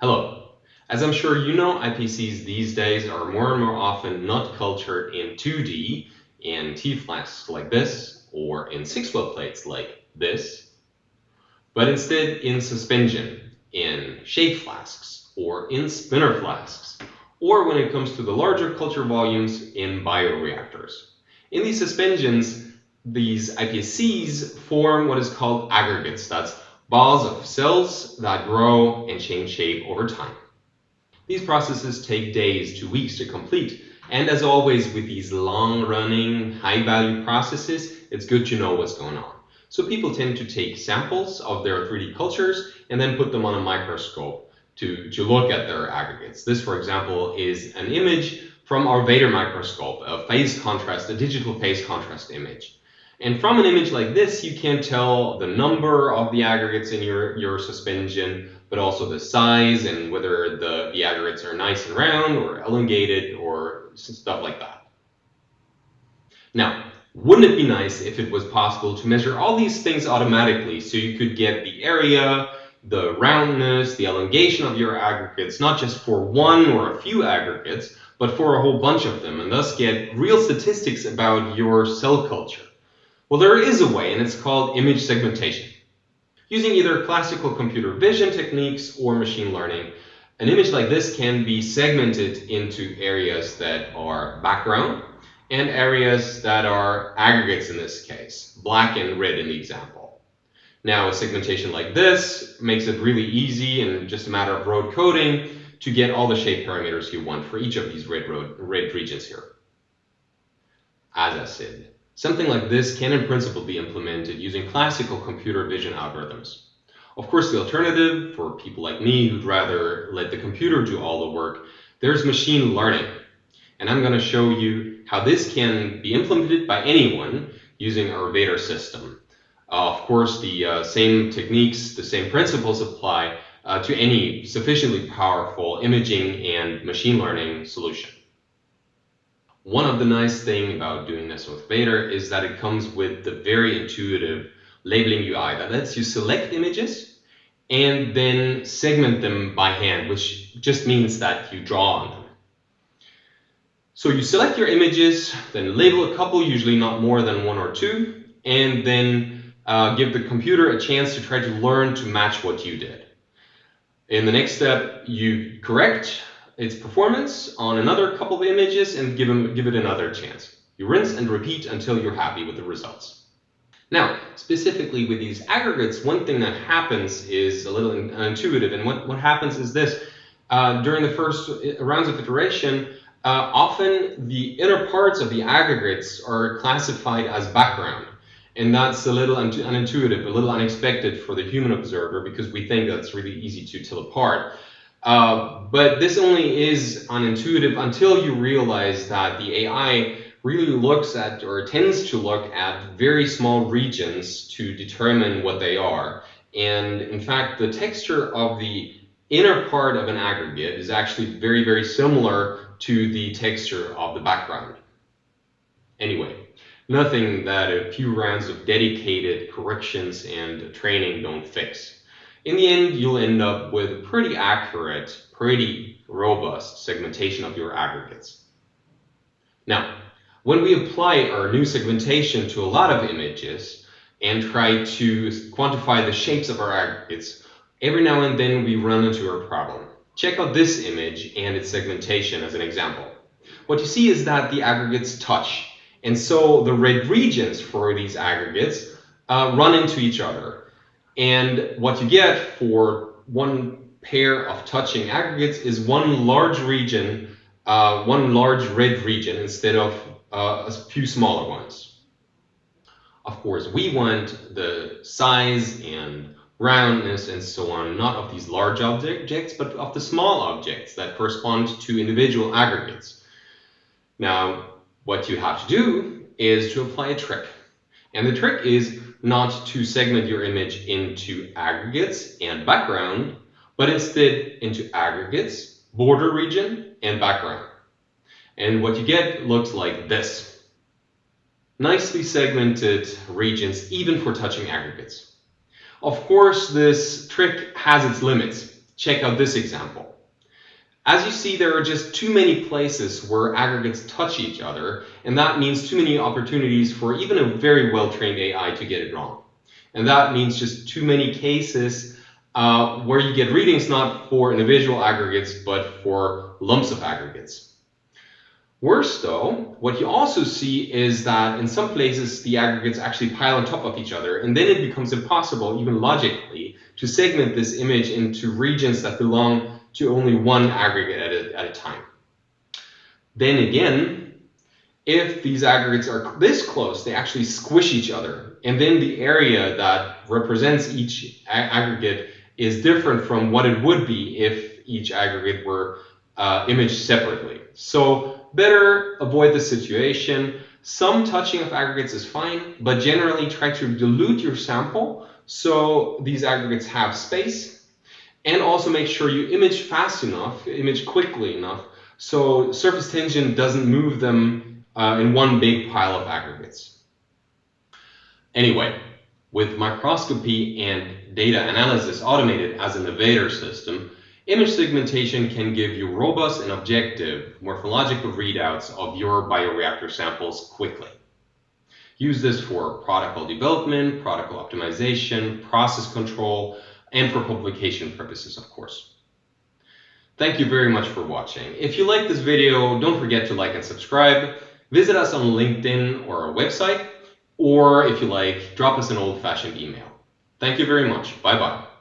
Hello. As I'm sure you know, IPSCs these days are more and more often not cultured in 2D in T-flasks like this or in 6-well plates like this, but instead in suspension in shake flasks or in spinner flasks, or when it comes to the larger culture volumes in bioreactors. In these suspensions, these IPSCs form what is called aggregates. That's balls of cells that grow and change shape over time. These processes take days to weeks to complete. And as always with these long-running, high-value processes, it's good to know what's going on. So people tend to take samples of their 3D cultures and then put them on a microscope to, to look at their aggregates. This, for example, is an image from our Vader microscope, a phase contrast, a digital phase contrast image. And from an image like this, you can tell the number of the aggregates in your, your suspension, but also the size and whether the, the aggregates are nice and round or elongated or stuff like that. Now, wouldn't it be nice if it was possible to measure all these things automatically so you could get the area, the roundness, the elongation of your aggregates, not just for one or a few aggregates, but for a whole bunch of them, and thus get real statistics about your cell culture? Well, there is a way, and it's called image segmentation. Using either classical computer vision techniques or machine learning, an image like this can be segmented into areas that are background and areas that are aggregates in this case, black and red in the example. Now, a segmentation like this makes it really easy and just a matter of road coding to get all the shape parameters you want for each of these red, road, red regions here. As I said, Something like this can in principle be implemented using classical computer vision algorithms. Of course, the alternative for people like me who'd rather let the computer do all the work, there's machine learning. And I'm going to show you how this can be implemented by anyone using our Vader system. Uh, of course, the uh, same techniques, the same principles apply uh, to any sufficiently powerful imaging and machine learning solution. One of the nice thing about doing this with Vader is that it comes with the very intuitive labeling UI that lets you select images and then segment them by hand, which just means that you draw on them. So you select your images, then label a couple, usually not more than one or two, and then uh, give the computer a chance to try to learn to match what you did. In the next step, you correct its performance on another couple of images and give, them, give it another chance. You rinse and repeat until you're happy with the results. Now, specifically with these aggregates, one thing that happens is a little intuitive. And what, what happens is this. Uh, during the first rounds of iteration, uh, often the inner parts of the aggregates are classified as background. And that's a little unintuitive, a little unexpected for the human observer because we think that's really easy to tell apart. Uh, but this only is unintuitive until you realize that the AI really looks at or tends to look at very small regions to determine what they are. And in fact, the texture of the inner part of an aggregate is actually very, very similar to the texture of the background. Anyway, nothing that a few rounds of dedicated corrections and training don't fix in the end, you'll end up with pretty accurate, pretty robust segmentation of your aggregates. Now, when we apply our new segmentation to a lot of images and try to quantify the shapes of our aggregates, every now and then we run into a problem. Check out this image and its segmentation as an example. What you see is that the aggregates touch, and so the red regions for these aggregates uh, run into each other. And what you get for one pair of touching aggregates is one large region, uh, one large red region instead of uh, a few smaller ones. Of course, we want the size and roundness and so on, not of these large objects, but of the small objects that correspond to individual aggregates. Now, what you have to do is to apply a trick. And the trick is not to segment your image into aggregates and background, but instead into aggregates, border region, and background. And what you get looks like this. Nicely segmented regions, even for touching aggregates. Of course, this trick has its limits. check out this example. As you see, there are just too many places where aggregates touch each other, and that means too many opportunities for even a very well-trained AI to get it wrong. And that means just too many cases uh, where you get readings not for individual aggregates, but for lumps of aggregates. Worse though, what you also see is that in some places the aggregates actually pile on top of each other, and then it becomes impossible, even logically, to segment this image into regions that belong to only one aggregate at a, at a time. Then again, if these aggregates are this close, they actually squish each other. And then the area that represents each aggregate is different from what it would be if each aggregate were uh, imaged separately. So better avoid the situation. Some touching of aggregates is fine, but generally try to dilute your sample so these aggregates have space and also make sure you image fast enough, image quickly enough, so surface tension doesn't move them uh, in one big pile of aggregates. Anyway, with microscopy and data analysis automated as an Evader system, image segmentation can give you robust and objective morphological readouts of your bioreactor samples quickly. Use this for protocol development, protocol optimization, process control, and for publication purposes, of course. Thank you very much for watching. If you like this video, don't forget to like and subscribe. Visit us on LinkedIn or our website, or if you like, drop us an old-fashioned email. Thank you very much. Bye-bye.